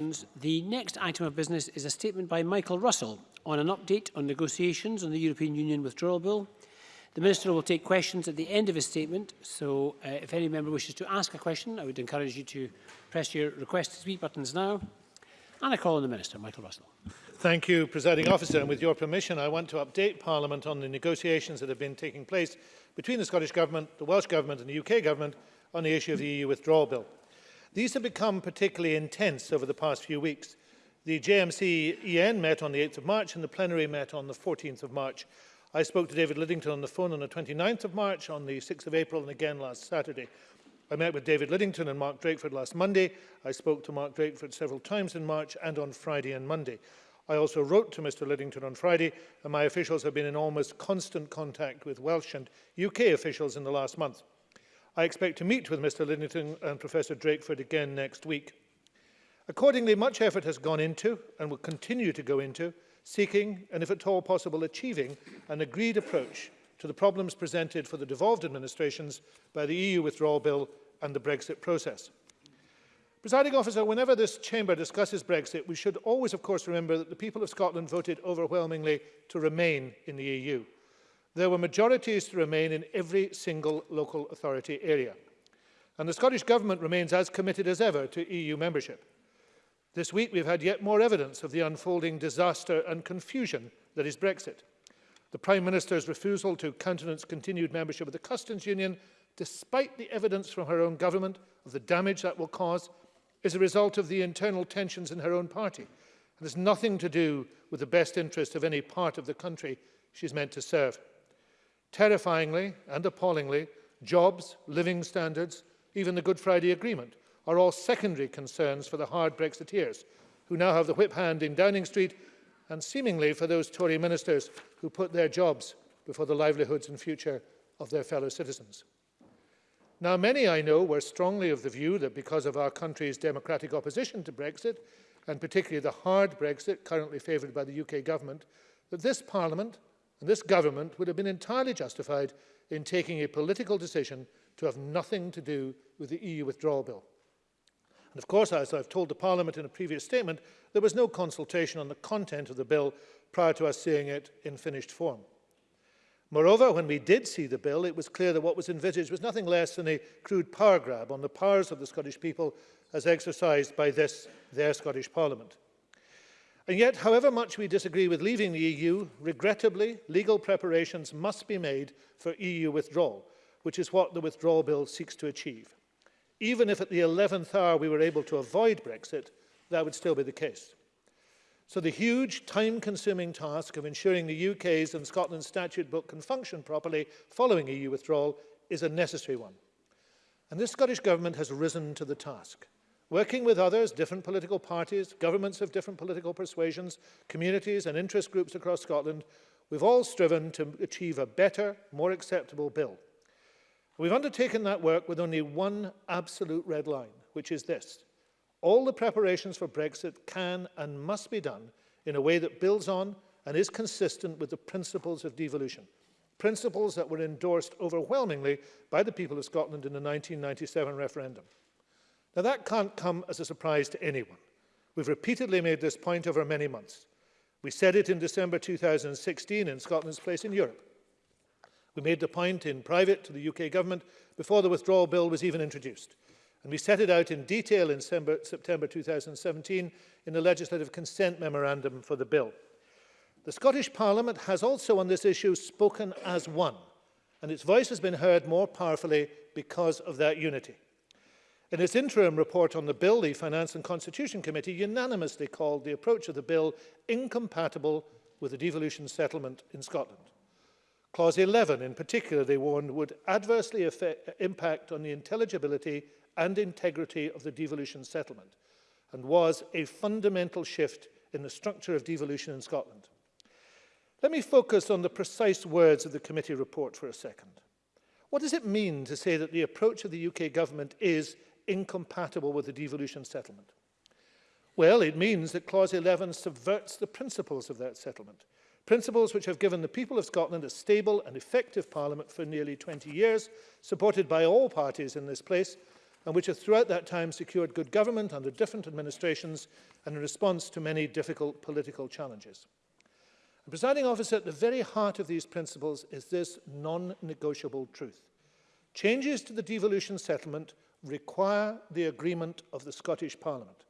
questions. The next item of business is a statement by Michael Russell on an update on negotiations on the European Union withdrawal bill. The Minister will take questions at the end of his statement, so uh, if any member wishes to ask a question, I would encourage you to press your request to speak buttons now. And I call on the Minister, Michael Russell. Thank you, Presiding Officer. And with your permission, I want to update Parliament on the negotiations that have been taking place between the Scottish Government, the Welsh Government and the UK Government on the issue of the EU withdrawal bill. These have become particularly intense over the past few weeks. The JMC EN met on the 8th of March and the plenary met on the 14th of March. I spoke to David Liddington on the phone on the 29th of March, on the 6th of April and again last Saturday. I met with David Liddington and Mark Drakeford last Monday. I spoke to Mark Drakeford several times in March and on Friday and Monday. I also wrote to Mr Liddington on Friday and my officials have been in almost constant contact with Welsh and UK officials in the last month. I expect to meet with Mr Lidington and Professor Drakeford again next week. Accordingly, much effort has gone into, and will continue to go into, seeking, and if at all possible, achieving an agreed approach to the problems presented for the devolved administrations by the EU withdrawal bill and the Brexit process. Presiding officer, whenever this chamber discusses Brexit, we should always, of course, remember that the people of Scotland voted overwhelmingly to remain in the EU there were majorities to remain in every single local authority area. And the Scottish Government remains as committed as ever to EU membership. This week we've had yet more evidence of the unfolding disaster and confusion that is Brexit. The Prime Minister's refusal to countenance continued membership of the Customs Union, despite the evidence from her own government of the damage that will cause, is a result of the internal tensions in her own party and has nothing to do with the best interest of any part of the country she's meant to serve. Terrifyingly and appallingly, jobs, living standards, even the Good Friday Agreement are all secondary concerns for the hard Brexiteers, who now have the whip hand in Downing Street and seemingly for those Tory ministers who put their jobs before the livelihoods and future of their fellow citizens. Now, many I know were strongly of the view that because of our country's democratic opposition to Brexit, and particularly the hard Brexit currently favoured by the UK government, that this Parliament And this government would have been entirely justified in taking a political decision to have nothing to do with the EU withdrawal bill. And of course, as I've told the Parliament in a previous statement, there was no consultation on the content of the bill prior to us seeing it in finished form. Moreover, when we did see the bill, it was clear that what was envisaged was nothing less than a crude power grab on the powers of the Scottish people as exercised by this, their Scottish Parliament. And yet, however much we disagree with leaving the EU, regrettably, legal preparations must be made for EU withdrawal, which is what the withdrawal bill seeks to achieve. Even if at the 11th hour we were able to avoid Brexit, that would still be the case. So the huge time-consuming task of ensuring the UK's and Scotland's statute book can function properly following EU withdrawal is a necessary one. And this Scottish Government has risen to the task. working with others, different political parties, governments of different political persuasions, communities and interest groups across Scotland, we've all striven to achieve a better, more acceptable bill. We've undertaken that work with only one absolute red line, which is this. All the preparations for Brexit can and must be done in a way that builds on and is consistent with the principles of devolution, principles that were endorsed overwhelmingly by the people of Scotland in the 1997 referendum. Now that can't come as a surprise to anyone. We've repeatedly made this point over many months. We said it in December 2016 in Scotland's place in Europe. We made the point in private to the UK government before the withdrawal bill was even introduced. And we set it out in detail in September 2017 in the legislative consent memorandum for the bill. The Scottish Parliament has also on this issue spoken as one, and its voice has been heard more powerfully because of that unity. In its interim report on the bill, the Finance and Constitution Committee unanimously called the approach of the bill incompatible with the devolution settlement in Scotland. Clause 11, in particular, they warned, would adversely affect, impact on the intelligibility and integrity of the devolution settlement and was a fundamental shift in the structure of devolution in Scotland. Let me focus on the precise words of the committee report for a second. What does it mean to say that the approach of the UK government is incompatible with the devolution settlement? Well, it means that Clause 11 subverts the principles of that settlement, principles which have given the people of Scotland a stable and effective parliament for nearly 20 years, supported by all parties in this place, and which have throughout that time secured good government under different administrations and in response to many difficult political challenges. And presiding officer, at the very heart of these principles is this non-negotiable truth. Changes to the devolution settlement require the agreement of the Scottish Parliament.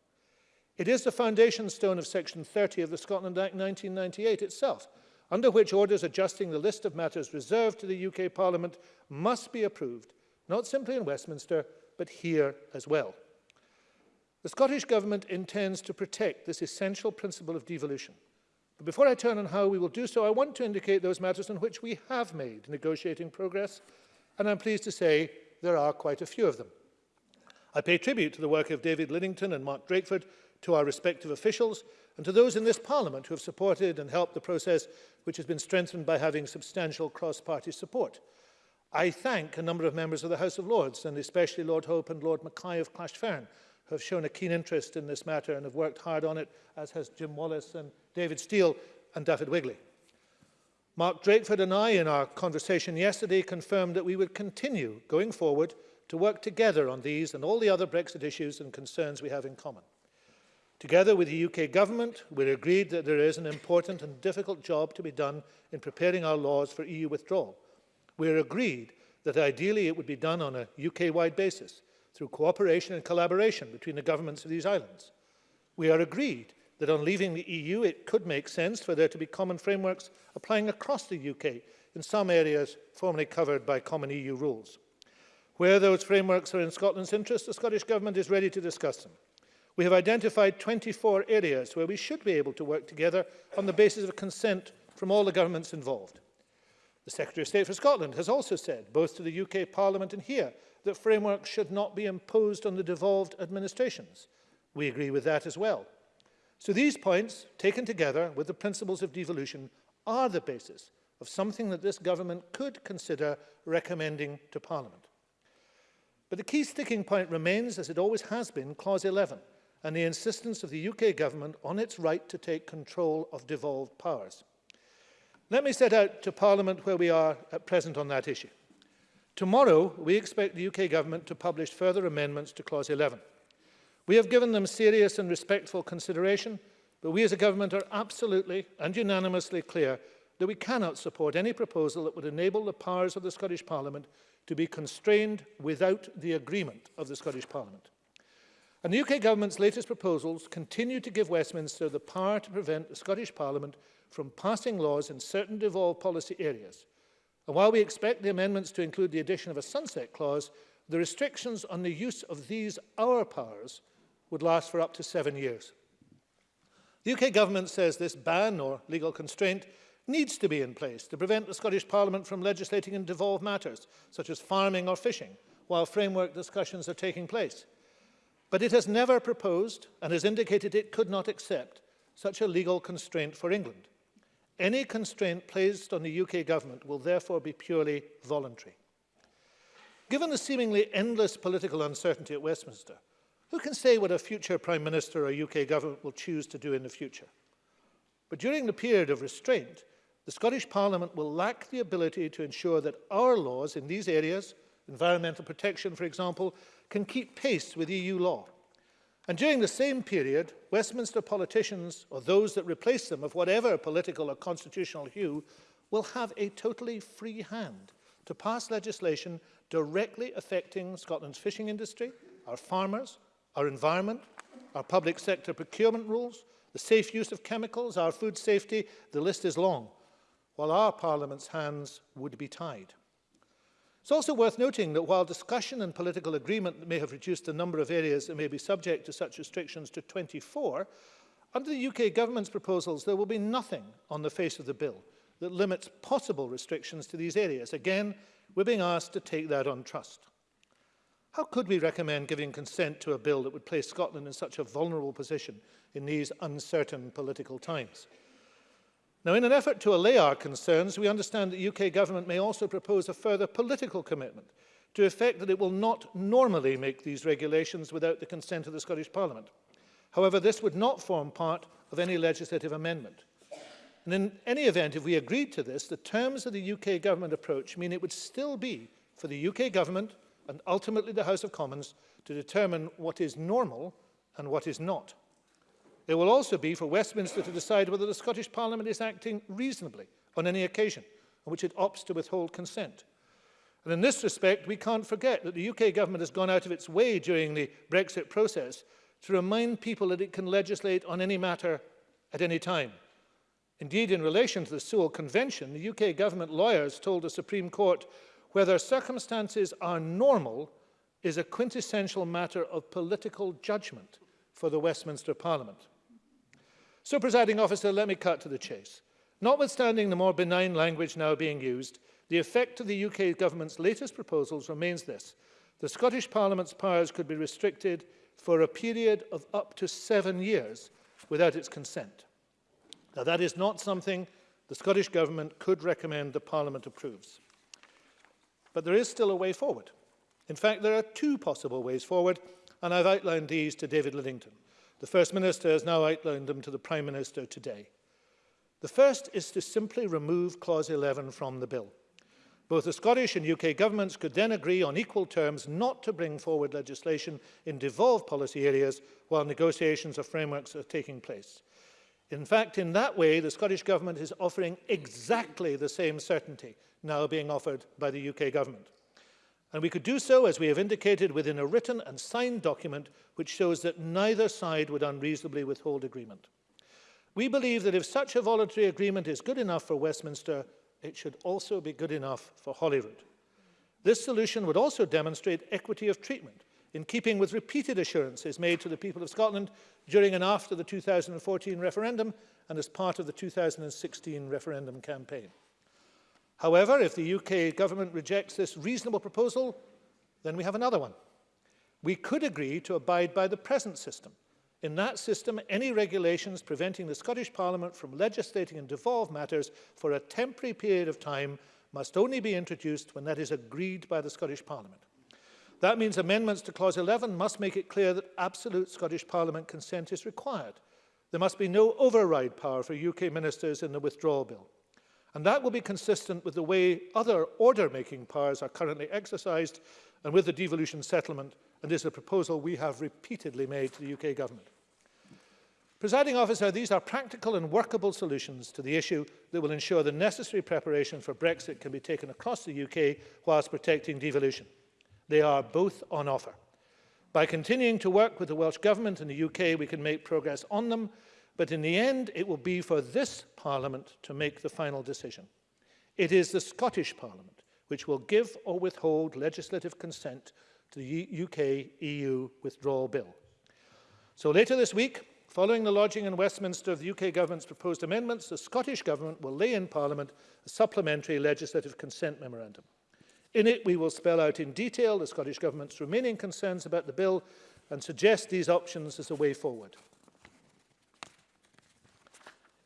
It is the foundation stone of Section 30 of the Scotland Act 1998 itself, under which orders adjusting the list of matters reserved to the UK Parliament must be approved, not simply in Westminster, but here as well. The Scottish Government intends to protect this essential principle of devolution. But before I turn on how we will do so, I want to indicate those matters on which we have made negotiating progress, and I'm pleased to say there are quite a few of them. I pay tribute to the work of David Liddington and Mark Drakeford, to our respective officials, and to those in this Parliament who have supported and helped the process which has been strengthened by having substantial cross-party support. I thank a number of members of the House of Lords, and especially Lord Hope and Lord Mackay of Clashfern, who have shown a keen interest in this matter and have worked hard on it, as has Jim Wallace and David Steele and David Wigley. Mark Drakeford and I, in our conversation yesterday, confirmed that we would continue going forward to work together on these and all the other Brexit issues and concerns we have in common. Together with the UK government, we agreed that there is an important and difficult job to be done in preparing our laws for EU withdrawal. We agreed that ideally it would be done on a UK-wide basis through cooperation and collaboration between the governments of these islands. We are agreed that on leaving the EU it could make sense for there to be common frameworks applying across the UK in some areas formerly covered by common EU rules. Where those frameworks are in Scotland's interest, the Scottish Government is ready to discuss them. We have identified 24 areas where we should be able to work together on the basis of consent from all the governments involved. The Secretary of State for Scotland has also said, both to the UK Parliament and here, that frameworks should not be imposed on the devolved administrations. We agree with that as well. So these points, taken together with the principles of devolution, are the basis of something that this government could consider recommending to Parliament. But the key sticking point remains, as it always has been, Clause 11 and the insistence of the UK government on its right to take control of devolved powers. Let me set out to Parliament where we are at present on that issue. Tomorrow, we expect the UK government to publish further amendments to Clause 11. We have given them serious and respectful consideration, but we as a government are absolutely and unanimously clear that we cannot support any proposal that would enable the powers of the Scottish Parliament to be constrained without the agreement of the Scottish Parliament. And the UK government's latest proposals continue to give Westminster the power to prevent the Scottish Parliament from passing laws in certain devolved policy areas. And while we expect the amendments to include the addition of a sunset clause, the restrictions on the use of these our powers would last for up to seven years. The UK government says this ban or legal constraint needs to be in place to prevent the Scottish Parliament from legislating in devolved matters, such as farming or fishing, while framework discussions are taking place. But it has never proposed and has indicated it could not accept such a legal constraint for England. Any constraint placed on the UK government will therefore be purely voluntary. Given the seemingly endless political uncertainty at Westminster, who can say what a future Prime Minister or UK government will choose to do in the future? But during the period of restraint, the Scottish Parliament will lack the ability to ensure that our laws in these areas, environmental protection for example, can keep pace with EU law. And during the same period, Westminster politicians, or those that replace them of whatever political or constitutional hue, will have a totally free hand to pass legislation directly affecting Scotland's fishing industry, our farmers, our environment, our public sector procurement rules, the safe use of chemicals, our food safety, the list is long. while our Parliament's hands would be tied. It's also worth noting that while discussion and political agreement may have reduced the number of areas that may be subject to such restrictions to 24, under the UK government's proposals, there will be nothing on the face of the bill that limits possible restrictions to these areas. Again, we're being asked to take that on trust. How could we recommend giving consent to a bill that would place Scotland in such a vulnerable position in these uncertain political times? Now, in an effort to allay our concerns, we understand the UK government may also propose a further political commitment to effect that it will not normally make these regulations without the consent of the Scottish Parliament. However, this would not form part of any legislative amendment. And in any event, if we agreed to this, the terms of the UK government approach mean it would still be for the UK government and ultimately the House of Commons to determine what is normal and what is not. It will also be for Westminster to decide whether the Scottish Parliament is acting reasonably on any occasion on which it opts to withhold consent. And in this respect, we can't forget that the UK government has gone out of its way during the Brexit process to remind people that it can legislate on any matter at any time. Indeed, in relation to the Sewell Convention, the UK government lawyers told the Supreme Court whether circumstances are normal is a quintessential matter of political judgment for the Westminster Parliament. So, presiding officer, let me cut to the chase. Notwithstanding the more benign language now being used, the effect of the UK government's latest proposals remains this. The Scottish Parliament's powers could be restricted for a period of up to seven years without its consent. Now, that is not something the Scottish Government could recommend the Parliament approves. But there is still a way forward. In fact, there are two possible ways forward, and I've outlined these to David Livington. The First Minister has now outlined them to the Prime Minister today. The first is to simply remove Clause 11 from the bill. Both the Scottish and UK governments could then agree on equal terms not to bring forward legislation in devolved policy areas while negotiations of frameworks are taking place. In fact, in that way, the Scottish Government is offering exactly the same certainty now being offered by the UK Government. And we could do so, as we have indicated, within a written and signed document which shows that neither side would unreasonably withhold agreement. We believe that if such a voluntary agreement is good enough for Westminster, it should also be good enough for Holyrood. This solution would also demonstrate equity of treatment, in keeping with repeated assurances made to the people of Scotland during and after the 2014 referendum and as part of the 2016 referendum campaign. However, if the UK government rejects this reasonable proposal, then we have another one. We could agree to abide by the present system. In that system, any regulations preventing the Scottish Parliament from legislating in devolved matters for a temporary period of time must only be introduced when that is agreed by the Scottish Parliament. That means amendments to Clause 11 must make it clear that absolute Scottish Parliament consent is required. There must be no override power for UK ministers in the withdrawal bill. And that will be consistent with the way other order-making powers are currently exercised and with the devolution settlement and is a proposal we have repeatedly made to the UK government. Presiding officer, these are practical and workable solutions to the issue that will ensure the necessary preparation for Brexit can be taken across the UK whilst protecting devolution. They are both on offer. By continuing to work with the Welsh Government and the UK, we can make progress on them but in the end, it will be for this Parliament to make the final decision. It is the Scottish Parliament which will give or withhold legislative consent to the UK-EU withdrawal bill. So later this week, following the lodging in Westminster of the UK government's proposed amendments, the Scottish government will lay in Parliament a supplementary legislative consent memorandum. In it, we will spell out in detail the Scottish government's remaining concerns about the bill and suggest these options as a way forward.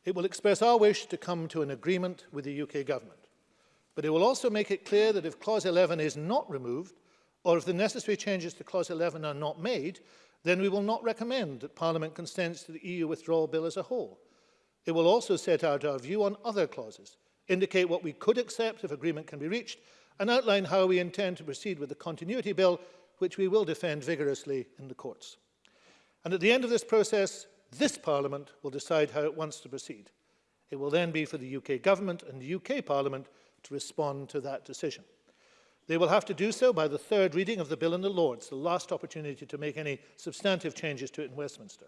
It will express our wish to come to an agreement with the UK government. But it will also make it clear that if Clause 11 is not removed, or if the necessary changes to Clause 11 are not made, then we will not recommend that Parliament consents to the EU withdrawal bill as a whole. It will also set out our view on other clauses, indicate what we could accept if agreement can be reached, and outline how we intend to proceed with the continuity bill, which we will defend vigorously in the courts. And at the end of this process, this Parliament will decide how it wants to proceed. It will then be for the UK Government and the UK Parliament to respond to that decision. They will have to do so by the third reading of the Bill in the Lords, the last opportunity to make any substantive changes to it in Westminster.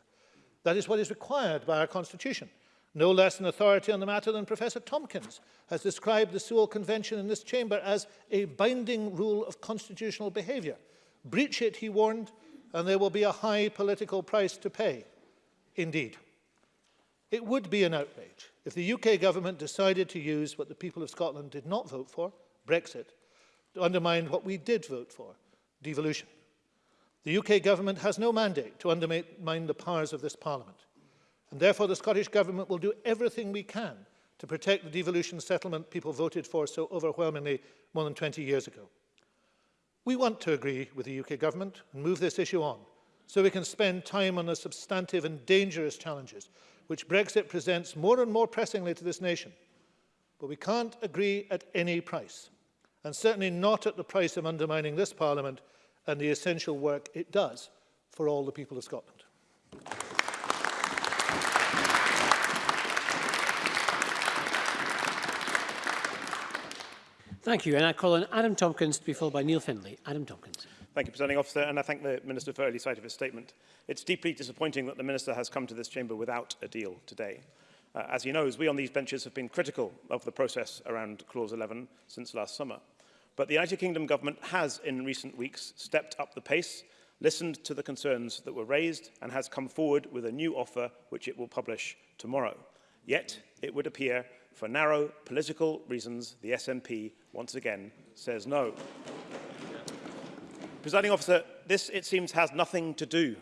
That is what is required by our Constitution. No less an authority on the matter than Professor Tompkins has described the Sewell Convention in this chamber as a binding rule of constitutional behaviour. Breach it, he warned, and there will be a high political price to pay. Indeed, it would be an outrage if the UK government decided to use what the people of Scotland did not vote for, Brexit, to undermine what we did vote for, devolution. The UK government has no mandate to undermine the powers of this parliament. And therefore, the Scottish government will do everything we can to protect the devolution settlement people voted for so overwhelmingly more than 20 years ago. We want to agree with the UK government and move this issue on, so we can spend time on the substantive and dangerous challenges which Brexit presents more and more pressingly to this nation. But we can't agree at any price, and certainly not at the price of undermining this Parliament and the essential work it does for all the people of Scotland. Thank you. And I call on Adam Tompkins to be followed by Neil Findlay. Adam Tompkins. Thank you, Presiding Officer, and I thank the Minister for early sight of his statement. It's deeply disappointing that the Minister has come to this chamber without a deal today. Uh, as he knows, we on these benches have been critical of the process around Clause 11 since last summer. But the United Kingdom government has, in recent weeks, stepped up the pace, listened to the concerns that were raised, and has come forward with a new offer which it will publish tomorrow. Yet, it would appear, for narrow political reasons, the SNP once again says no. Presiding officer, this, it seems, has nothing to do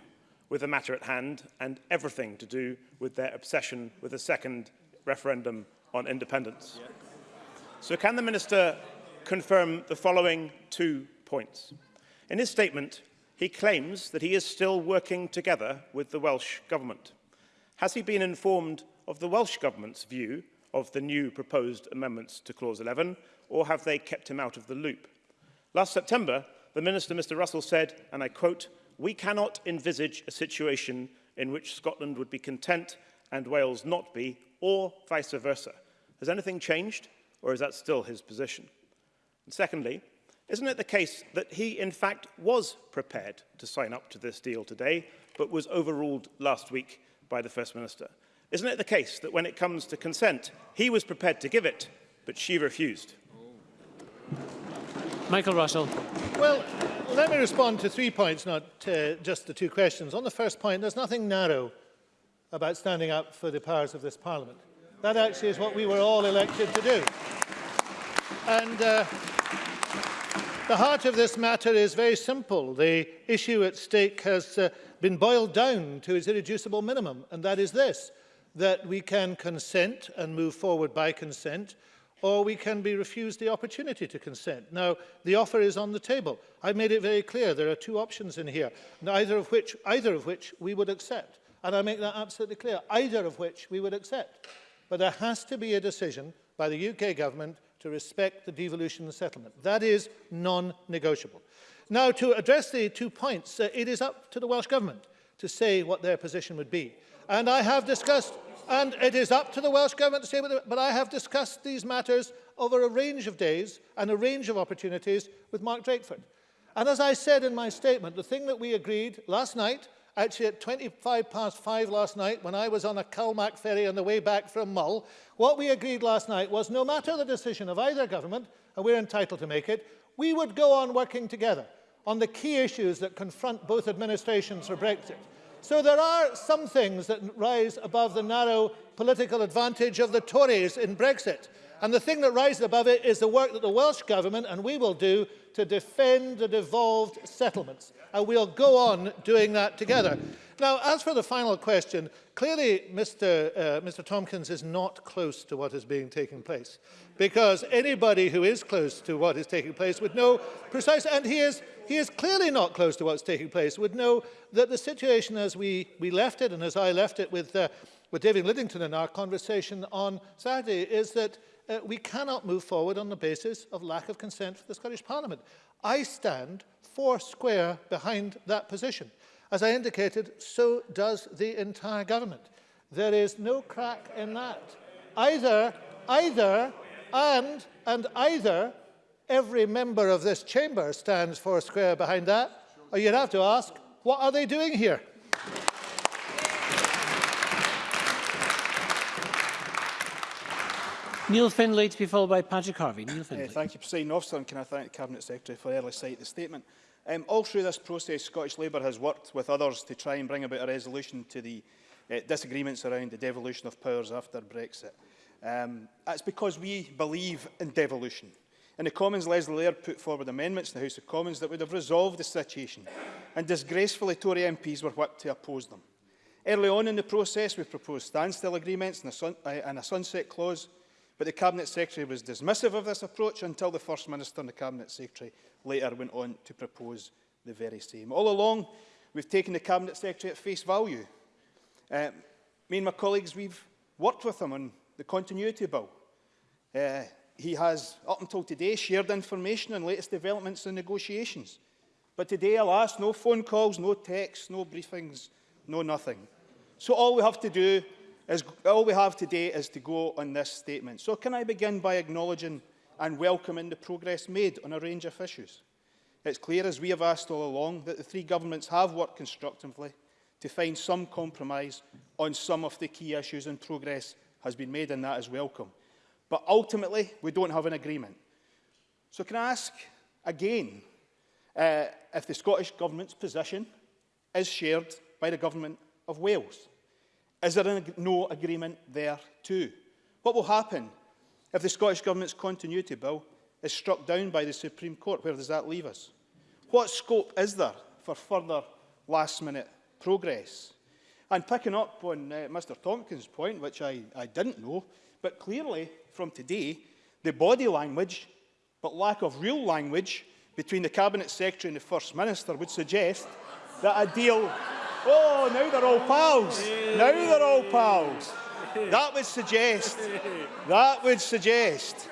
with the matter at hand and everything to do with their obsession with a second referendum on independence. Yes. So can the Minister confirm the following two points? In his statement, he claims that he is still working together with the Welsh Government. Has he been informed of the Welsh Government's view of the new proposed amendments to Clause 11, or have they kept him out of the loop? Last September, the Minister, Mr Russell, said, and I quote, we cannot envisage a situation in which Scotland would be content and Wales not be, or vice versa. Has anything changed, or is that still his position? And secondly, isn't it the case that he, in fact, was prepared to sign up to this deal today, but was overruled last week by the First Minister? Isn't it the case that when it comes to consent, he was prepared to give it, but she refused? Michael Russell. Well, let me respond to three points, not uh, just the two questions. On the first point, there's nothing narrow about standing up for the powers of this Parliament. That actually is what we were all elected to do. And uh, the heart of this matter is very simple. The issue at stake has uh, been boiled down to its irreducible minimum, and that is this, that we can consent and move forward by consent or we can be refused the opportunity to consent. Now, the offer is on the table. I've made it very clear there are two options in here, neither of which, either of which we would accept. And I make that absolutely clear, either of which we would accept. But there has to be a decision by the UK government to respect the devolution settlement. That is non-negotiable. Now, to address the two points, uh, it is up to the Welsh Government to say what their position would be. And I have discussed And it is up to the Welsh Government to say, but I have discussed these matters over a range of days and a range of opportunities with Mark Drakeford. And as I said in my statement, the thing that we agreed last night, actually at 25 past five last night, when I was on a Calmac ferry on the way back from Mull, what we agreed last night was no matter the decision of either government, and we're entitled to make it, we would go on working together on the key issues that confront both administrations for Brexit. So there are some things that rise above the narrow political advantage of the Tories in Brexit. And the thing that rises above it is the work that the Welsh Government and we will do to defend the devolved settlements. And we'll go on doing that together. Now, as for the final question, clearly Mr, uh, Mr Tompkins is not close to what is being taking place. Because anybody who is close to what is taking place would know precisely, and he is, he is clearly not close to what's taking place, would know that the situation as we, we left it and as I left it with, uh, with David Liddington in our conversation on Saturday is that uh, we cannot move forward on the basis of lack of consent for the Scottish Parliament. I stand four square behind that position. As I indicated, so does the entire government. There is no crack in that. Either, either, and, and either every member of this chamber stands four square behind that, or you'd have to ask, what are they doing here? Neil Findlay to be followed by Patrick Harvey. Neil Findlay. Uh, thank you, President Officer, and can I thank the Cabinet Secretary for early sight of the statement. Um, all through this process, Scottish Labour has worked with others to try and bring about a resolution to the uh, disagreements around the devolution of powers after Brexit. Um, that's because we believe in devolution. In the Commons, Leslie Laird put forward amendments in the House of Commons that would have resolved the situation, and disgracefully Tory MPs were whipped to oppose them. Early on in the process, we proposed standstill agreements and a, sun uh, and a sunset clause, But the Cabinet Secretary was dismissive of this approach until the First Minister and the Cabinet Secretary later went on to propose the very same. All along, we've taken the Cabinet Secretary at face value. Uh, me and my colleagues, we've worked with him on the continuity bill. Uh, he has, up until today, shared information on latest developments and negotiations. But today, alas, no phone calls, no texts, no briefings, no nothing. So all we have to do is all we have today is to go on this statement. So can I begin by acknowledging and welcoming the progress made on a range of issues? It's clear, as we have asked all along, that the three governments have worked constructively to find some compromise on some of the key issues and progress has been made and that is welcome. But ultimately, we don't have an agreement. So can I ask again uh, if the Scottish Government's position is shared by the Government of Wales? Is there no agreement there too? What will happen if the Scottish Government's continuity bill is struck down by the Supreme Court? Where does that leave us? What scope is there for further last-minute progress? And picking up on uh, Mr Tompkins' point, which I, I didn't know, but clearly from today, the body language, but lack of real language, between the Cabinet Secretary and the First Minister would suggest that a deal Oh, now they're all pals. Now they're all pals. That would suggest, that would suggest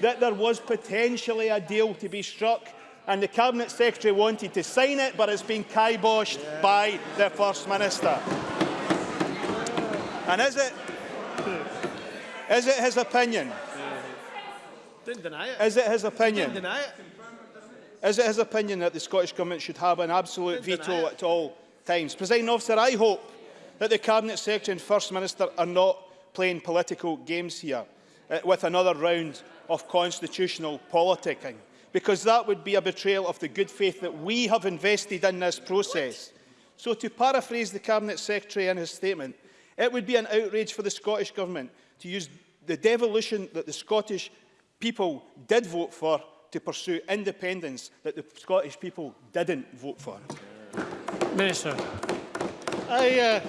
that there was potentially a deal to be struck and the Cabinet Secretary wanted to sign it, but it's been kiboshed yeah. by the First Minister. And is it, is it his opinion? Didn't deny it. Is it his opinion? Didn't deny it. Is it his opinion that the Scottish Government should have an absolute Didn't veto at all times. Presiding officer, I hope that the Cabinet Secretary and First Minister are not playing political games here uh, with another round of constitutional politicking, because that would be a betrayal of the good faith that we have invested in this process. What? So to paraphrase the Cabinet Secretary in his statement, it would be an outrage for the Scottish Government to use the devolution that the Scottish people did vote for to pursue independence that the Scottish people didn't vote for. Okay. Minister. I, uh,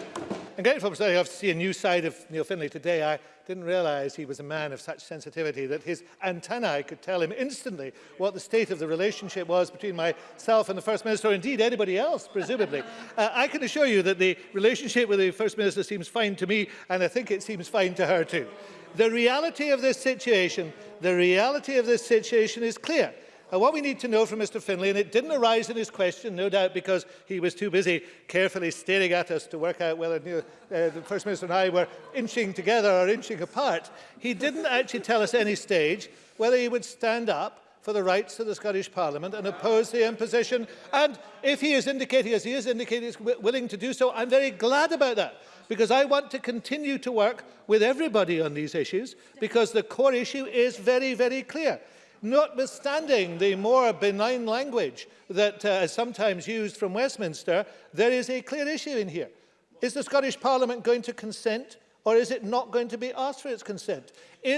I'm grateful to have to see a new side of Neil Finlay today. I didn't realise he was a man of such sensitivity that his antennae could tell him instantly what the state of the relationship was between myself and the First Minister, or indeed anybody else, presumably. uh, I can assure you that the relationship with the First Minister seems fine to me, and I think it seems fine to her too. The reality of this situation, the reality of this situation is clear. And what we need to know from Mr Finlay, and it didn't arise in his question, no doubt because he was too busy carefully staring at us to work out whether uh, the First Minister and I were inching together or inching apart, he didn't actually tell us at any stage whether he would stand up for the rights of the Scottish Parliament and oppose the imposition. And if he is indicating, as he is indicating, he's willing to do so, I'm very glad about that because I want to continue to work with everybody on these issues because the core issue is very, very clear. Notwithstanding the more benign language that uh, is sometimes used from Westminster, there is a clear issue in here. Is the Scottish Parliament going to consent or is it not going to be asked for its consent?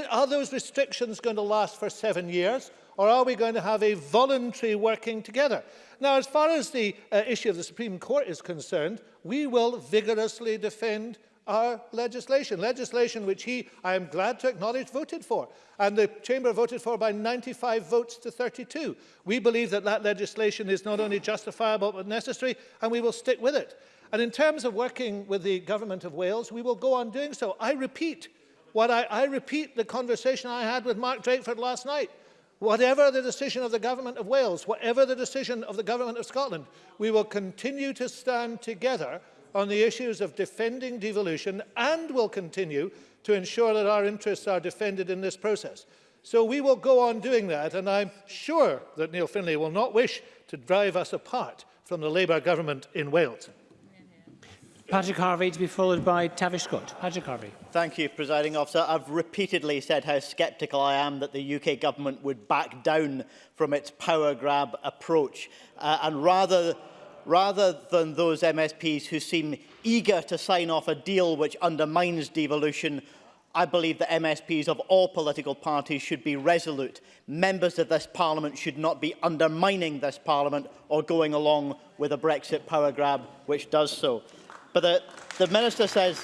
Are those restrictions going to last for seven years or are we going to have a voluntary working together? Now, as far as the uh, issue of the Supreme Court is concerned, we will vigorously defend our legislation, legislation which he, I am glad to acknowledge, voted for. And the Chamber voted for by 95 votes to 32. We believe that that legislation is not only justifiable but necessary, and we will stick with it. And in terms of working with the Government of Wales, we will go on doing so. I repeat what I, I repeat the conversation I had with Mark Drakeford last night. Whatever the decision of the Government of Wales, whatever the decision of the Government of Scotland, we will continue to stand together on the issues of defending devolution and will continue to ensure that our interests are defended in this process. So we will go on doing that, and I'm sure that Neil Finlay will not wish to drive us apart from the Labour government in Wales. Patrick Harvey to be followed by Tavish Scott. Patrick Harvey. Thank you, presiding officer. I've repeatedly said how sceptical I am that the UK government would back down from its power grab approach. Uh, and rather rather than those MSPs who seem eager to sign off a deal which undermines devolution, I believe that MSPs of all political parties should be resolute. Members of this Parliament should not be undermining this Parliament or going along with a Brexit power grab, which does so. But the, the Minister says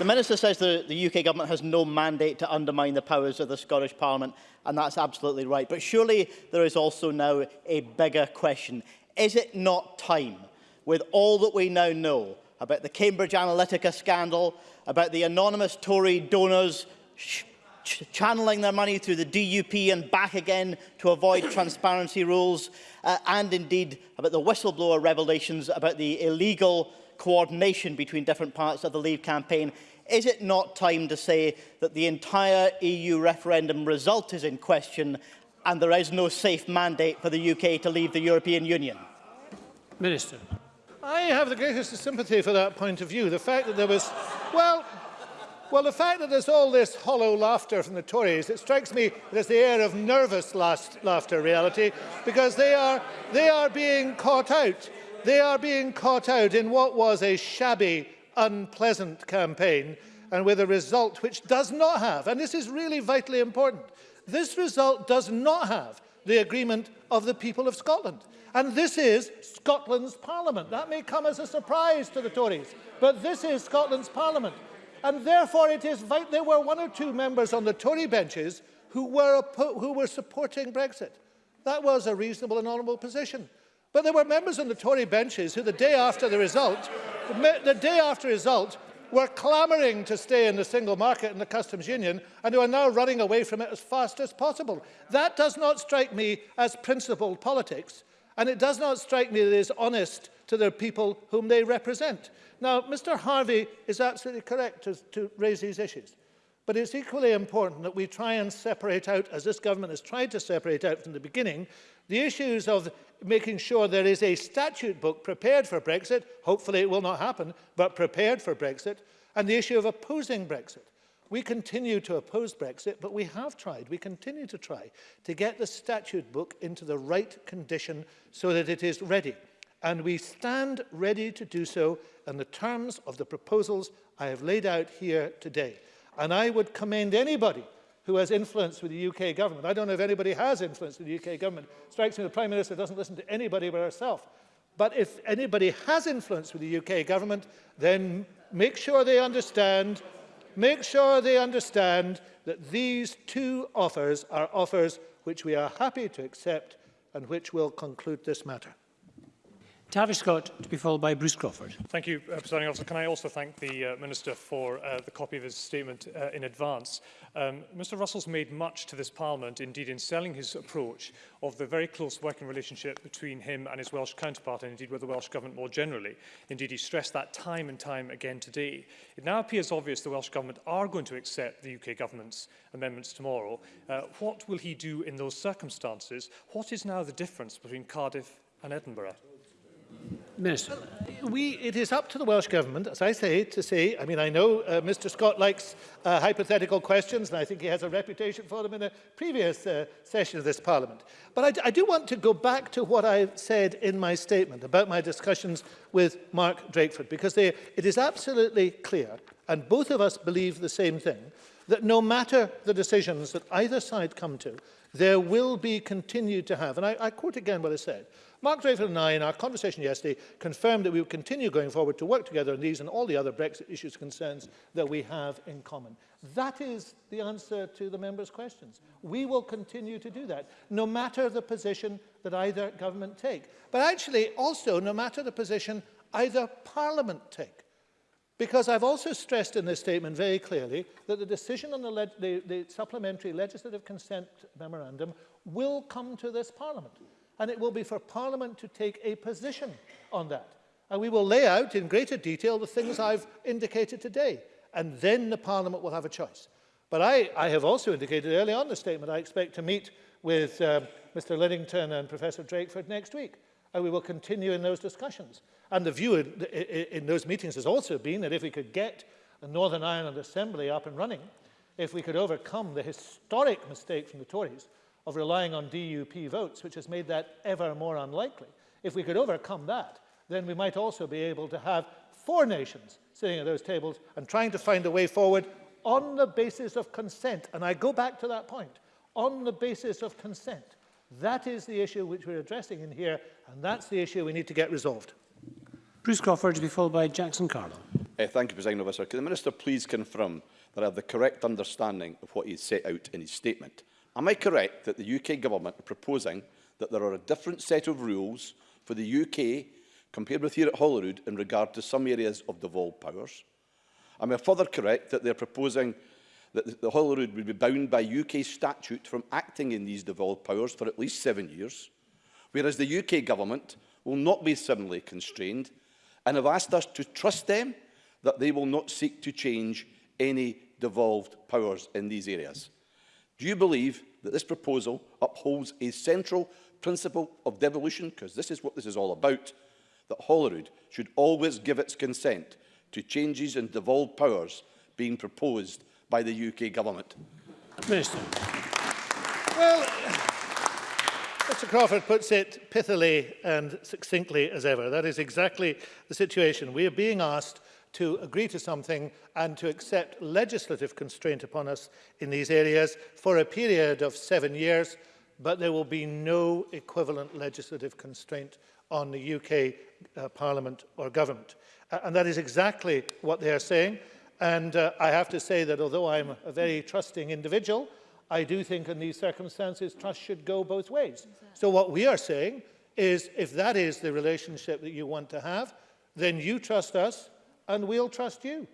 The Minister says the, the UK government has no mandate to undermine the powers of the Scottish Parliament, and that's absolutely right. But surely there is also now a bigger question. Is it not time, with all that we now know about the Cambridge Analytica scandal, about the anonymous Tory donors ch ch channeling their money through the DUP and back again to avoid transparency rules, uh, and indeed about the whistleblower revelations about the illegal coordination between different parts of the Leave campaign. Is it not time to say that the entire EU referendum result is in question and there is no safe mandate for the UK to leave the European Union? Minister. I have the greatest sympathy for that point of view. The fact that there was... Well, well, the fact that there's all this hollow laughter from the Tories, it strikes me as the air of nervous last, laughter reality, because they are, they are being caught out. They are being caught out in what was a shabby unpleasant campaign and with a result which does not have, and this is really vitally important, this result does not have the agreement of the people of Scotland. And this is Scotland's Parliament. That may come as a surprise to the Tories, but this is Scotland's Parliament. And therefore it is vital. There were one or two members on the Tory benches who were, who were supporting Brexit. That was a reasonable and honourable position. But there were members on the Tory benches who, the day after the result, the, the day after result, were clamouring to stay in the single market and the customs union, and who are now running away from it as fast as possible. That does not strike me as principled politics, and it does not strike me that it is honest to the people whom they represent. Now, Mr Harvey is absolutely correct to, to raise these issues. But it's equally important that we try and separate out, as this government has tried to separate out from the beginning, The issues of making sure there is a statute book prepared for Brexit, hopefully it will not happen, but prepared for Brexit, and the issue of opposing Brexit. We continue to oppose Brexit, but we have tried, we continue to try to get the statute book into the right condition so that it is ready. And we stand ready to do so in the terms of the proposals I have laid out here today. And I would commend anybody who has influence with the UK government. I don't know if anybody has influence with the UK government. Strikes me the Prime Minister doesn't listen to anybody but herself. But if anybody has influence with the UK government, then make sure they understand, make sure they understand that these two offers are offers which we are happy to accept and which will conclude this matter. Tavish Scott to be followed by Bruce Crawford. Thank you, uh, Presiding Officer. Can I also thank the uh, Minister for uh, the copy of his statement uh, in advance? Um, Mr Russell's made much to this Parliament, indeed in selling his approach, of the very close working relationship between him and his Welsh counterpart, and indeed with the Welsh Government more generally. Indeed, he stressed that time and time again today. It now appears obvious the Welsh Government are going to accept the UK Government's amendments tomorrow. Uh, what will he do in those circumstances? What is now the difference between Cardiff and Edinburgh? Minister. Well, we, it is up to the Welsh Government, as I say, to say, I mean, I know uh, Mr Scott likes uh, hypothetical questions, and I think he has a reputation for them in a previous uh, session of this Parliament. But I, I do want to go back to what I said in my statement about my discussions with Mark Drakeford, because they, it is absolutely clear, and both of us believe the same thing, that no matter the decisions that either side come to, there will be continued to have, and I, I quote again what I said, Mark Draper and I, in our conversation yesterday, confirmed that we will continue going forward to work together on these and all the other Brexit issues and concerns that we have in common. That is the answer to the members' questions. We will continue to do that, no matter the position that either government take. But actually, also, no matter the position either parliament take. Because I've also stressed in this statement very clearly that the decision on the, le the, the supplementary legislative consent memorandum will come to this parliament. and it will be for Parliament to take a position on that. And we will lay out in greater detail the things I've indicated today, and then the Parliament will have a choice. But I, I have also indicated early on the statement I expect to meet with um, Mr Lidington and Professor Drakeford next week, and we will continue in those discussions. And the view in, in, in those meetings has also been that if we could get a Northern Ireland Assembly up and running, if we could overcome the historic mistake from the Tories of relying on DUP votes, which has made that ever more unlikely. If we could overcome that, then we might also be able to have four nations sitting at those tables and trying to find a way forward on the basis of consent. And I go back to that point, on the basis of consent. That is the issue which we're addressing in here, and that's the issue we need to get resolved. Bruce Crawford to be followed by Jackson Carlo. Uh, thank you, President Officer. Can the Minister please confirm that I have the correct understanding of what he set out in his statement? Am I correct that the UK government are proposing that there are a different set of rules for the UK compared with here at Holyrood in regard to some areas of devolved powers? Am I further correct that they're proposing that the Holyrood would be bound by UK statute from acting in these devolved powers for at least seven years, whereas the UK government will not be suddenly constrained and have asked us to trust them that they will not seek to change any devolved powers in these areas. Do you believe that this proposal upholds a central principle of devolution, because this is what this is all about, that Holyrood should always give its consent to changes in devolved powers being proposed by the UK government? Minister. Well, Mr Crawford puts it pithily and succinctly as ever. That is exactly the situation. We are being asked to agree to something and to accept legislative constraint upon us in these areas for a period of seven years, but there will be no equivalent legislative constraint on the UK uh, Parliament or government. Uh, and that is exactly what they are saying. And uh, I have to say that although I'm a very trusting individual, I do think in these circumstances trust should go both ways. Exactly. So what we are saying is if that is the relationship that you want to have, then you trust us, and we'll trust you.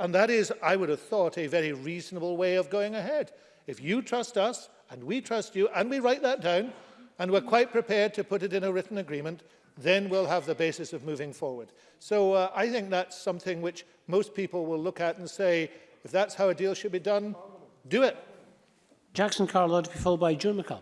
And that is, I would have thought, a very reasonable way of going ahead. If you trust us, and we trust you, and we write that down, and we're quite prepared to put it in a written agreement, then we'll have the basis of moving forward. So uh, I think that's something which most people will look at and say, if that's how a deal should be done, do it. Jackson be followed by June McAlpine.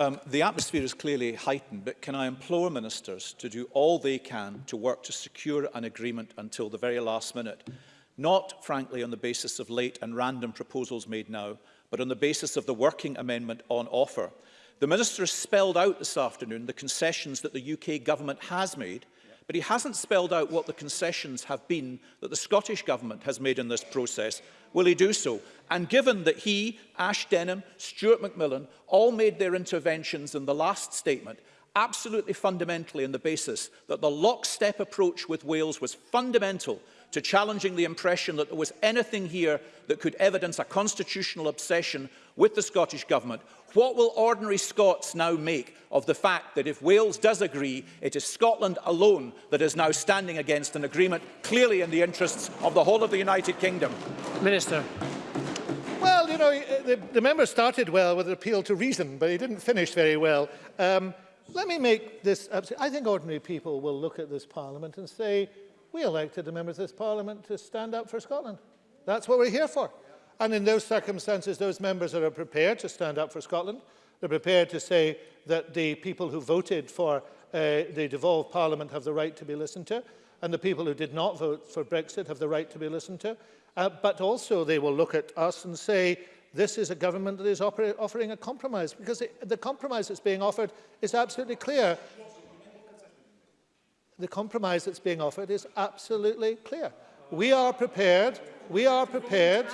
Um, the atmosphere is clearly heightened, but can I implore ministers to do all they can to work to secure an agreement until the very last minute, not, frankly, on the basis of late and random proposals made now, but on the basis of the working amendment on offer. The minister has spelled out this afternoon the concessions that the UK government has made – but he hasn't spelled out what the concessions have been that the Scottish Government has made in this process. Will he do so? And given that he, Ash Denham, Stuart Macmillan all made their interventions in the last statement, absolutely fundamentally on the basis that the lockstep approach with Wales was fundamental to challenging the impression that there was anything here that could evidence a constitutional obsession with the Scottish Government, what will ordinary Scots now make of the fact that if Wales does agree, it is Scotland alone that is now standing against an agreement clearly in the interests of the whole of the United Kingdom? Minister. Well, you know, the, the member started well with an appeal to reason, but he didn't finish very well. Um, let me make this... I think ordinary people will look at this parliament and say, We elected the members of this parliament to stand up for Scotland. That's what we're here for. And in those circumstances, those members are prepared to stand up for Scotland. They're prepared to say that the people who voted for uh, the devolved parliament have the right to be listened to, and the people who did not vote for Brexit have the right to be listened to. Uh, but also they will look at us and say, this is a government that is offering a compromise, because it, the compromise that's being offered is absolutely clear the compromise that's being offered is absolutely clear. We are prepared, we are prepared,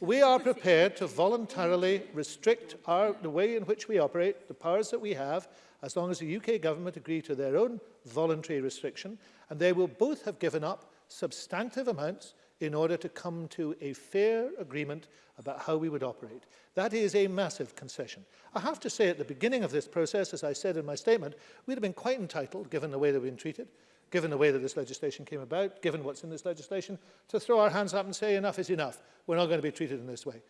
we are prepared to voluntarily restrict our, the way in which we operate, the powers that we have, as long as the UK government agree to their own voluntary restriction, and they will both have given up substantive amounts in order to come to a fair agreement about how we would operate. That is a massive concession. I have to say at the beginning of this process, as I said in my statement, we'd have been quite entitled, given the way that we've been treated, given the way that this legislation came about, given what's in this legislation, to throw our hands up and say enough is enough. We're not going to be treated in this way.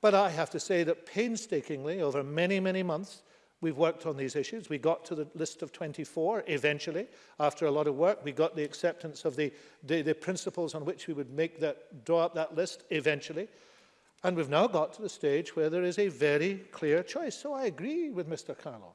But I have to say that painstakingly, over many, many months, We've worked on these issues. We got to the list of 24 eventually. After a lot of work, we got the acceptance of the, the, the principles on which we would make that, draw up that list eventually. And we've now got to the stage where there is a very clear choice. So I agree with Mr. Carlo.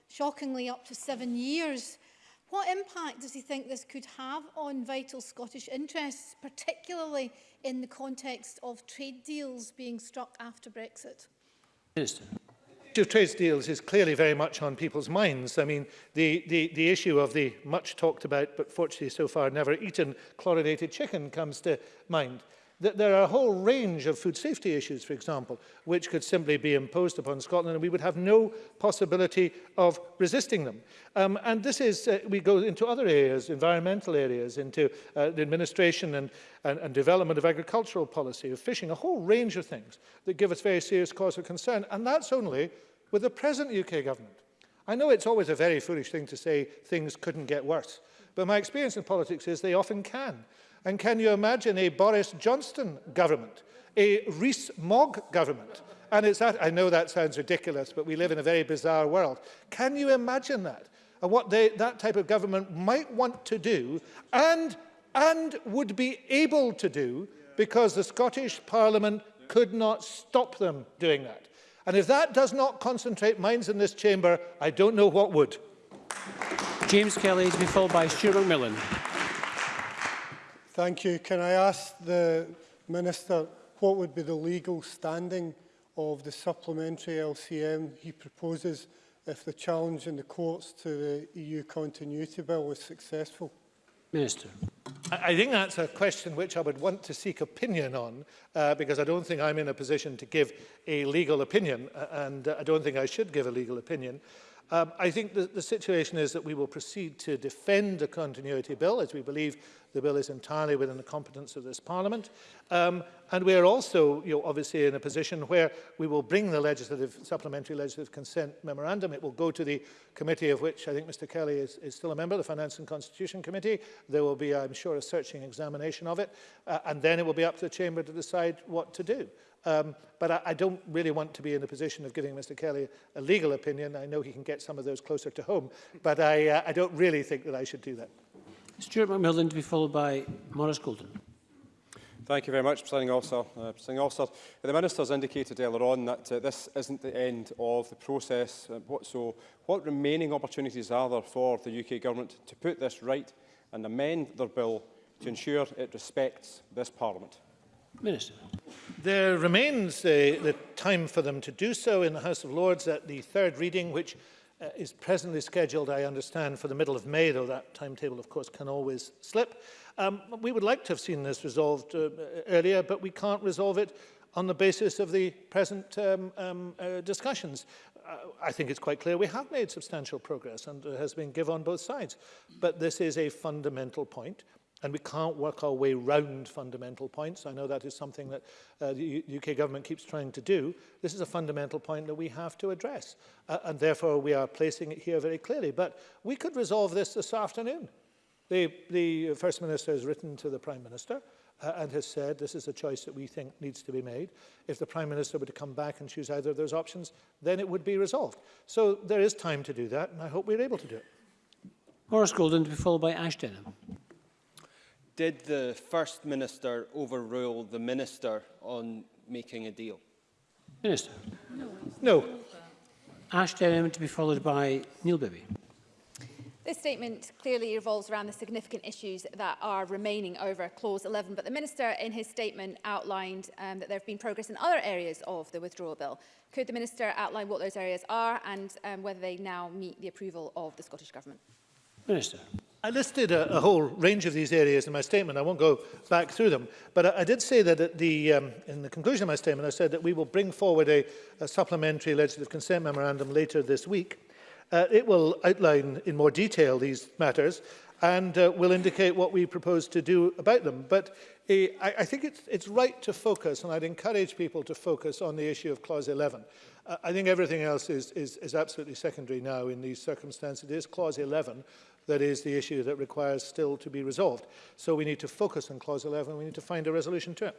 shockingly up to seven years. What impact does he think this could have on vital Scottish interests, particularly in the context of trade deals being struck after Brexit? Minister issue of trade deals is clearly very much on people's minds. I mean, the, the, the issue of the much talked about, but fortunately so far never eaten, chlorinated chicken comes to mind that there are a whole range of food safety issues, for example, which could simply be imposed upon Scotland and we would have no possibility of resisting them. Um, and this is, uh, we go into other areas, environmental areas, into uh, the administration and, and, and development of agricultural policy, of fishing, a whole range of things that give us very serious cause for concern. And that's only with the present UK government. I know it's always a very foolish thing to say things couldn't get worse, but my experience in politics is they often can. And can you imagine a Boris Johnson government, a Rees-Mogg government? And it's that, I know that sounds ridiculous, but we live in a very bizarre world. Can you imagine that? And what they, that type of government might want to do and, and would be able to do because the Scottish Parliament could not stop them doing that. And if that does not concentrate minds in this chamber, I don't know what would. James Kelly is be followed by Stuart McMillan. Thank you. Can I ask the Minister what would be the legal standing of the supplementary LCM he proposes if the challenge in the courts to the EU continuity bill was successful? Minister. I think that's a question which I would want to seek opinion on uh, because I don't think I'm in a position to give a legal opinion uh, and uh, I don't think I should give a legal opinion. Um, I think the, the situation is that we will proceed to defend the continuity bill as we believe The bill is entirely within the competence of this Parliament. Um, and we are also you know, obviously in a position where we will bring the legislative, supplementary legislative consent memorandum. It will go to the committee of which I think Mr Kelly is, is still a member, the Finance and Constitution Committee. There will be, I'm sure, a searching examination of it. Uh, and then it will be up to the Chamber to decide what to do. Um, but I, I don't really want to be in the position of giving Mr Kelly a legal opinion. I know he can get some of those closer to home, but I, uh, I don't really think that I should do that. Stuart McMillan to be followed by Maurice Golden. Thank you very much, Presiding Officer. Uh, Presiding Officer, the Minister's indicated earlier on that uh, this isn't the end of the process. Uh, what, so what remaining opportunities are there for the UK Government to put this right and amend their bill to ensure it respects this Parliament? Minister. There remains uh, the time for them to do so in the House of Lords at the third reading, which uh, is presently scheduled, I understand, for the middle of May, though that timetable, of course, can always slip. Um, we would like to have seen this resolved uh, earlier, but we can't resolve it on the basis of the present um, um, uh, discussions. Uh, I think it's quite clear we have made substantial progress and uh, has been given on both sides. But this is a fundamental point. And we can't work our way round fundamental points. I know that is something that uh, the U UK government keeps trying to do. This is a fundamental point that we have to address. Uh, and therefore, we are placing it here very clearly. But we could resolve this this afternoon. The, the First Minister has written to the Prime Minister uh, and has said this is a choice that we think needs to be made. If the Prime Minister were to come back and choose either of those options, then it would be resolved. So there is time to do that, and I hope we're able to do it. Horace Golden to be followed by Ash Denham. Did the First Minister overrule the Minister on making a deal? Minister. No. no. Ash Derham to be followed by Neil Bibby. This statement clearly revolves around the significant issues that are remaining over Clause 11, but the Minister in his statement outlined um, that there have been progress in other areas of the withdrawal bill. Could the Minister outline what those areas are and um, whether they now meet the approval of the Scottish Government? Minister. I listed a, a whole range of these areas in my statement. I won't go back through them. But I, I did say that at the, um, in the conclusion of my statement, I said that we will bring forward a, a supplementary legislative consent memorandum later this week. Uh, it will outline in more detail these matters and uh, will indicate what we propose to do about them. But uh, I, I think it's, it's right to focus, and I'd encourage people to focus on the issue of Clause 11. Uh, I think everything else is, is, is absolutely secondary now in these circumstances. It is Clause 11 that is the issue that requires still to be resolved. So we need to focus on Clause 11 we need to find a resolution to it.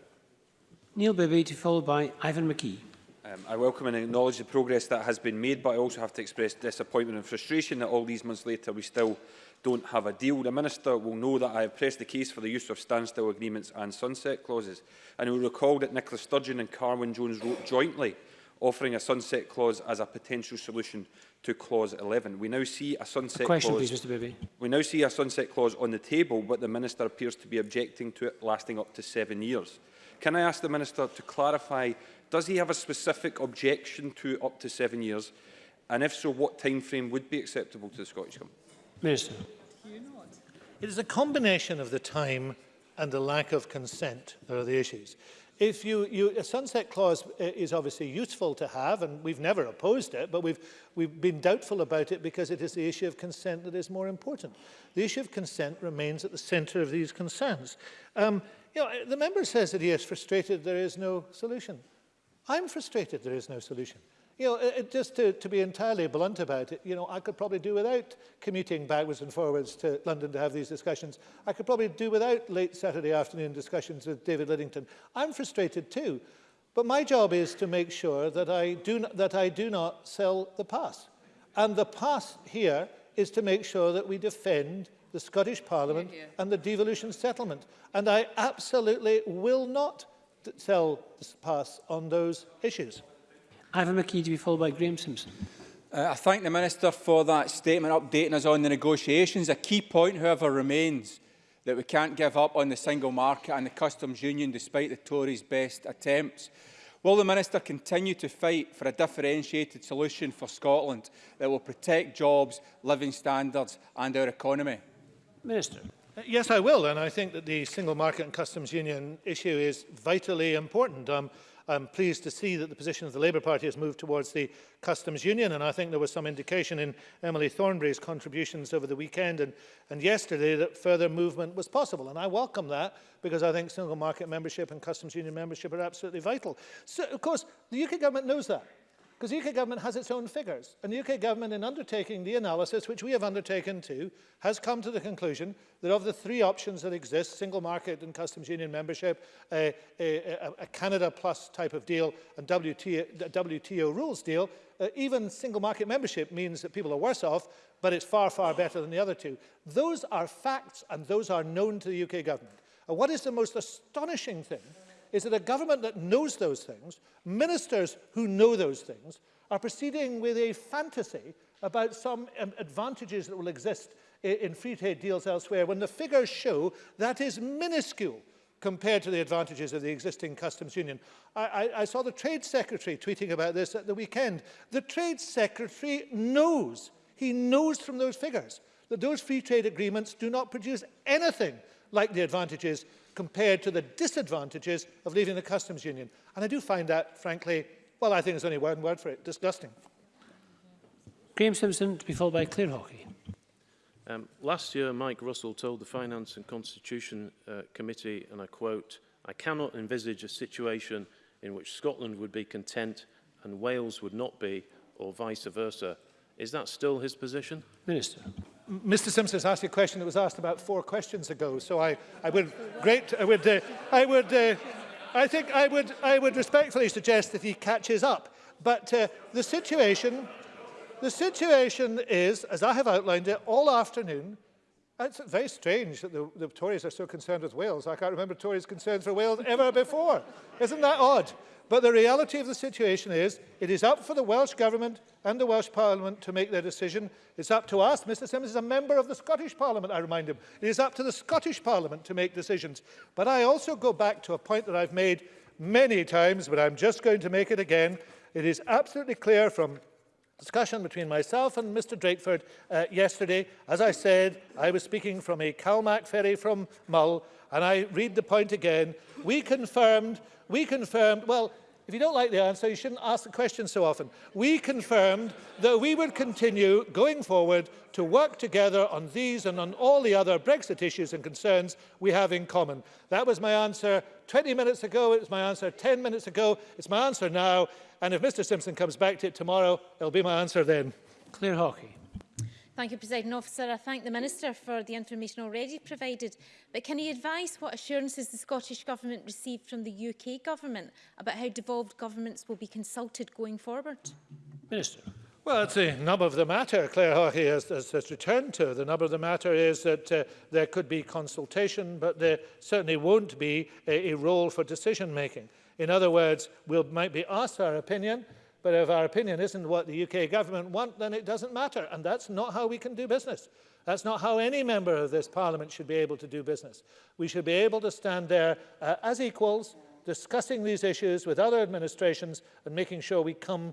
Neil Bibby, followed by Ivan McKee. Um, I welcome and acknowledge the progress that has been made, but I also have to express disappointment and frustration that all these months later we still don't have a deal. The Minister will know that I have pressed the case for the use of standstill agreements and sunset clauses, and will recall that Nicola Sturgeon and Carwyn Jones wrote jointly offering a sunset clause as a potential solution to clause 11. We now see a sunset a question, clause. Please, Mr. Bibby. We now see a sunset clause on the table, but the minister appears to be objecting to it lasting up to seven years. Can I ask the minister to clarify? Does he have a specific objection to up to seven years? And if so, what time frame would be acceptable to the Scottish Government? Minister. It is a combination of the time and the lack of consent that are the issues if you, you, a sunset clause uh, is obviously useful to have, and we've never opposed it, but we've, we've been doubtful about it because it is the issue of consent that is more important. The issue of consent remains at the center of these concerns. Um, you know, the member says that he is frustrated there is no solution. I'm frustrated there is no solution. You know, it, it, just to, to be entirely blunt about it, you know, I could probably do without commuting backwards and forwards to London to have these discussions. I could probably do without late Saturday afternoon discussions with David Liddington. I'm frustrated too, but my job is to make sure that I do, not, that I do not sell the pass. And the pass here is to make sure that we defend the Scottish Parliament yeah, yeah. and the devolution settlement. And I absolutely will not sell the pass on those issues. Ivan McKee to be followed by Graham Simpson. Uh, I thank the Minister for that statement updating us on the negotiations. A key point, however, remains that we can't give up on the single market and the customs union despite the Tories' best attempts. Will the Minister continue to fight for a differentiated solution for Scotland that will protect jobs, living standards and our economy? Minister. Uh, yes, I will, and I think that the single market and customs union issue is vitally important. Um, I'm pleased to see that the position of the Labour Party has moved towards the customs union and I think there was some indication in Emily Thornbury's contributions over the weekend and, and yesterday that further movement was possible and I welcome that because I think single market membership and customs union membership are absolutely vital. So of course the UK government knows that. Because the UK government has its own figures. And the UK government, in undertaking the analysis, which we have undertaken too, has come to the conclusion that of the three options that exist, single market and customs union membership, a, a, a Canada plus type of deal and WTO, WTO rules deal, uh, even single market membership means that people are worse off, but it's far, far better than the other two. Those are facts and those are known to the UK government. And what is the most astonishing thing is that a government that knows those things, ministers who know those things, are proceeding with a fantasy about some um, advantages that will exist in, in free trade deals elsewhere when the figures show that is minuscule compared to the advantages of the existing customs union. I, I, I saw the trade secretary tweeting about this at the weekend. The trade secretary knows, he knows from those figures, that those free trade agreements do not produce anything like the advantages compared to the disadvantages of leaving the customs union. And I do find that, frankly, well, I think there's only one word for it, disgusting. Graeme Simpson to be followed by Claire Hockey. Um, last year, Mike Russell told the Finance and Constitution uh, Committee, and I quote, I cannot envisage a situation in which Scotland would be content and Wales would not be, or vice versa. Is that still his position? Minister. Mr Simpson has asked a question that was asked about four questions ago, so I, I would, great, I would, uh, I would, uh, I think I would, I would respectfully suggest that he catches up. But uh, the situation, the situation is, as I have outlined it all afternoon, it's very strange that the, the Tories are so concerned with Wales. I can't remember Tories concerned for Wales ever before. Isn't that odd? But the reality of the situation is it is up for the Welsh Government and the Welsh Parliament to make their decision. It's up to us. Mr Simmons is a member of the Scottish Parliament, I remind him. It is up to the Scottish Parliament to make decisions. But I also go back to a point that I've made many times, but I'm just going to make it again. It is absolutely clear from discussion between myself and Mr Drakeford uh, yesterday. As I said, I was speaking from a Calmac ferry from Mull, and I read the point again. We confirmed we confirmed, well, if you don't like the answer, you shouldn't ask the question so often. We confirmed that we would continue going forward to work together on these and on all the other Brexit issues and concerns we have in common. That was my answer 20 minutes ago, it was my answer 10 minutes ago, it's my answer now, and if Mr Simpson comes back to it tomorrow, it'll be my answer then. Clear hockey. Thank you, President Officer. I thank the Minister for the information already provided. But can he advise what assurances the Scottish Government received from the UK Government about how devolved governments will be consulted going forward? Minister. Well, that's the nub of the matter, Claire Hawkey has, has, has returned to. The nub of the matter is that uh, there could be consultation, but there certainly won't be a, a role for decision-making. In other words, we we'll, might be asked our opinion, But if our opinion isn't what the UK government want, then it doesn't matter. And that's not how we can do business. That's not how any member of this parliament should be able to do business. We should be able to stand there uh, as equals, discussing these issues with other administrations and making sure we come